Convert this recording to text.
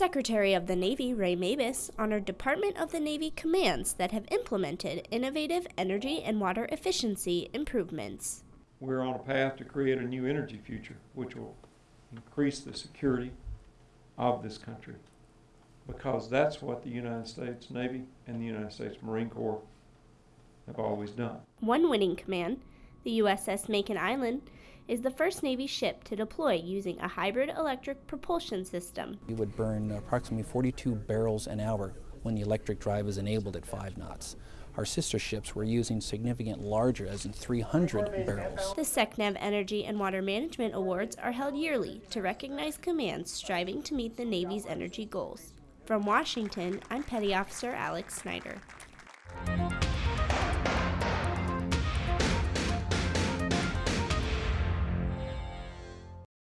Secretary of the Navy Ray Mabus honored Department of the Navy commands that have implemented innovative energy and water efficiency improvements. We're on a path to create a new energy future, which will increase the security of this country. Because that's what the United States Navy and the United States Marine Corps have always done. One winning command, the USS Makin Island, is the first Navy ship to deploy using a hybrid electric propulsion system. We would burn approximately 42 barrels an hour when the electric drive is enabled at 5 knots. Our sister ships were using significant larger, as in 300 barrels. The SECNAV Energy and Water Management Awards are held yearly to recognize commands striving to meet the Navy's energy goals. From Washington, I'm Petty Officer Alex Snyder.